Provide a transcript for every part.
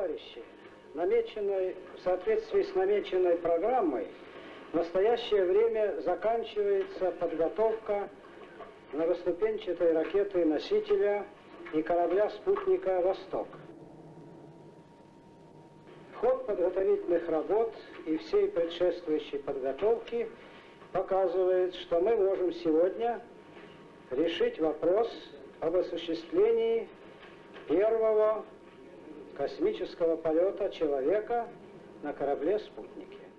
товарищи, намеченной, в соответствии с намеченной программой, в настоящее время заканчивается подготовка многоступенчатой ракеты-носителя и корабля-спутника «Восток». Ход подготовительных работ и всей предшествующей подготовки показывает, что мы можем сегодня решить вопрос об осуществлении первого космического полета человека на корабле-спутнике.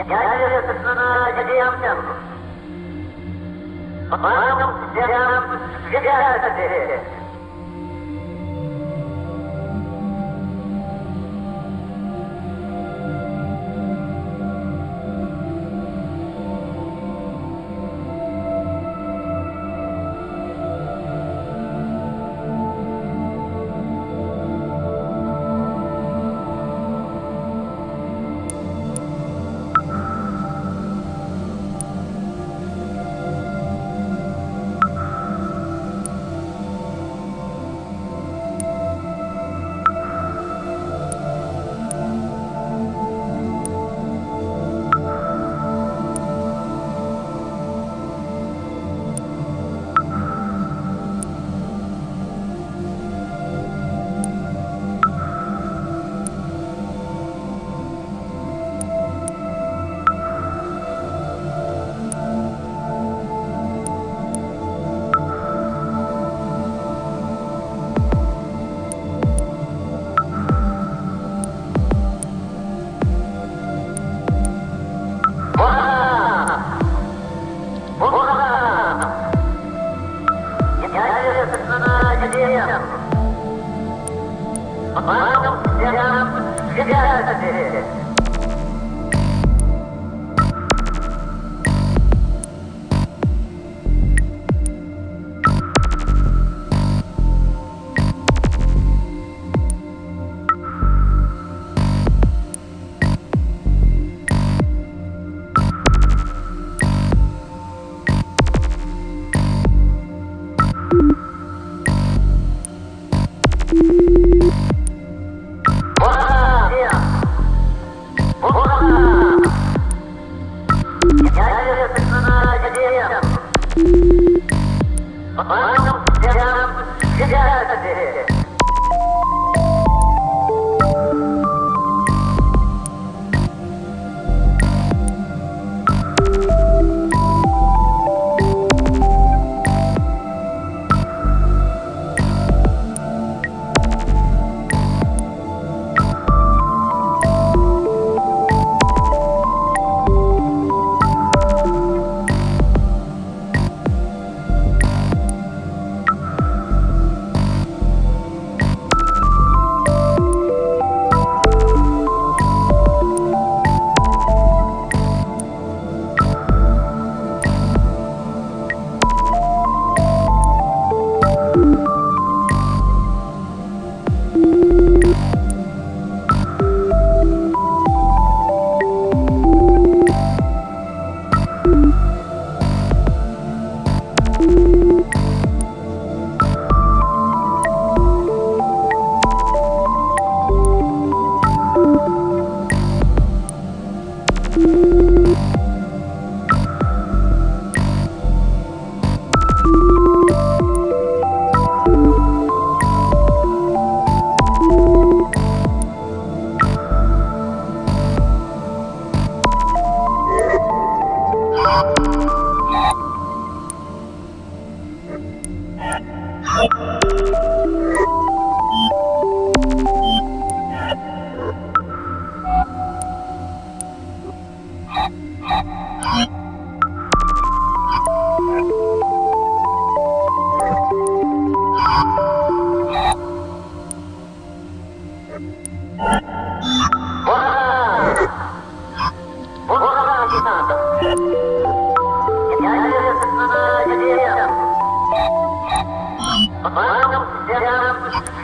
യജ്ഞാനം യജ്ഞാനം деревьям. Вам всем, всегда это деревья. Yeah.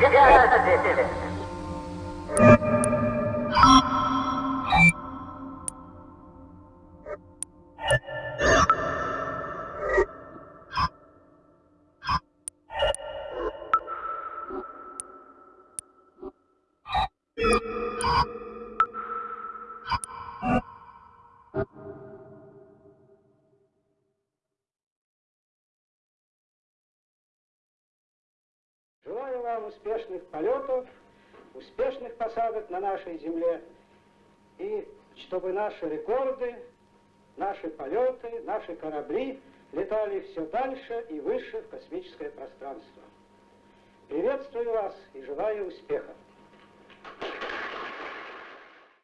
വിദ്യാഭ്യാസത്തിന്റെ Желаю вам успешных полетов, успешных посадок на нашей земле, и чтобы наши рекорды, наши полеты, наши корабли летали все дальше и выше в космическое пространство. Приветствую вас и желаю успехов.